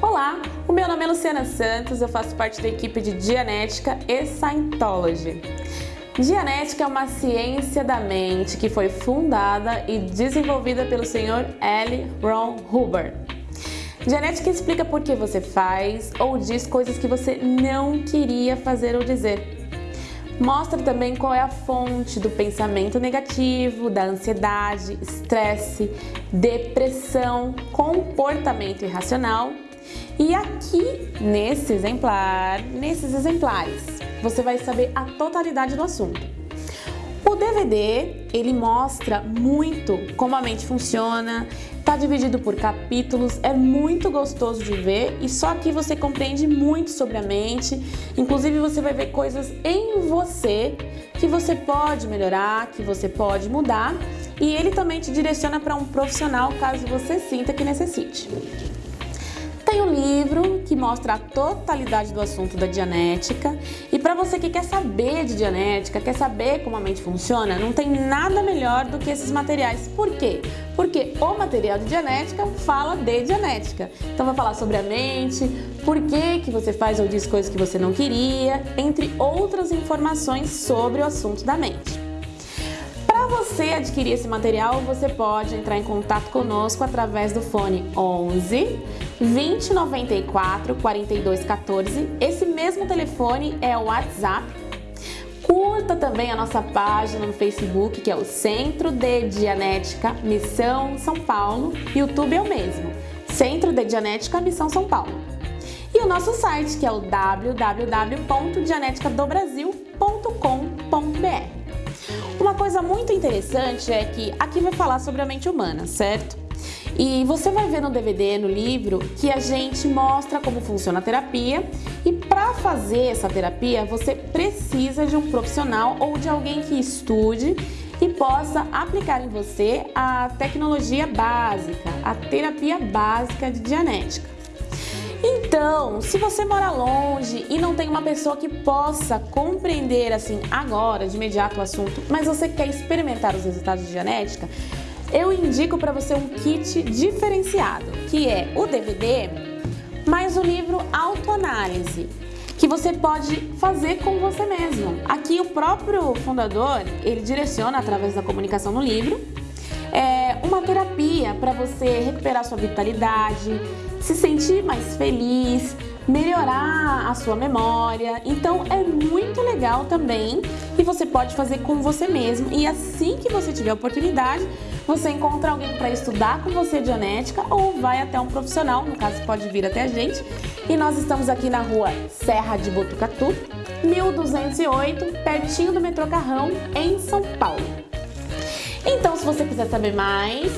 Olá, o meu nome é Luciana Santos, eu faço parte da equipe de Dianética e Scientology. Dianética é uma ciência da mente que foi fundada e desenvolvida pelo Sr. L. Ron Hubbard. Dianética explica por que você faz ou diz coisas que você não queria fazer ou dizer. Mostra também qual é a fonte do pensamento negativo, da ansiedade, estresse, depressão, comportamento irracional. E aqui, nesse exemplar, nesses exemplares, você vai saber a totalidade do assunto. O DVD, ele mostra muito como a mente funciona, Está dividido por capítulos, é muito gostoso de ver e só aqui você compreende muito sobre a mente. Inclusive você vai ver coisas em você que você pode melhorar, que você pode mudar e ele também te direciona para um profissional caso você sinta que necessite. Mostra a totalidade do assunto da Dianética e para você que quer saber de Dianética, quer saber como a mente funciona, não tem nada melhor do que esses materiais. Por quê? Porque o material de Dianética fala de Dianética. Então vai falar sobre a mente, por que, que você faz ou diz coisas que você não queria, entre outras informações sobre o assunto da mente. Você adquirir esse material, você pode entrar em contato conosco através do fone 11 2094 4214. Esse mesmo telefone é o WhatsApp. Curta também a nossa página no Facebook, que é o Centro de Dianética Missão São Paulo. YouTube é o mesmo, Centro de Dianética Missão São Paulo. E o nosso site, que é o www.dianeticadobrasil.com.br. Uma coisa muito interessante é que aqui vai falar sobre a mente humana, certo? E você vai ver no DVD, no livro, que a gente mostra como funciona a terapia e para fazer essa terapia você precisa de um profissional ou de alguém que estude e possa aplicar em você a tecnologia básica, a terapia básica de Dianética. Então, se você mora longe e não tem uma pessoa que possa compreender assim agora, de imediato o assunto, mas você quer experimentar os resultados de genética, eu indico para você um kit diferenciado, que é o DVD mais o livro Autoanálise, que você pode fazer com você mesmo. Aqui o próprio fundador, ele direciona através da comunicação no livro, é uma terapia para você recuperar sua vitalidade, se sentir mais feliz, melhorar a sua memória. Então é muito legal também e você pode fazer com você mesmo e assim que você tiver oportunidade, você encontra alguém para estudar com você Dianética ou vai até um profissional, no caso pode vir até a gente. E nós estamos aqui na rua Serra de Botucatu, 1208, pertinho do metrô Carrão, em São Paulo. Então, se você quiser saber mais,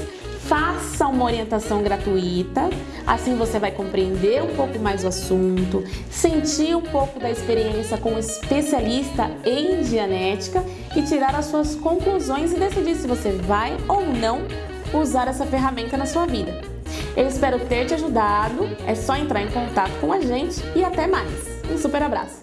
faça uma orientação gratuita, assim você vai compreender um pouco mais o assunto, sentir um pouco da experiência com um especialista em Dianética e tirar as suas conclusões e decidir se você vai ou não usar essa ferramenta na sua vida. Eu espero ter te ajudado, é só entrar em contato com a gente e até mais. Um super abraço!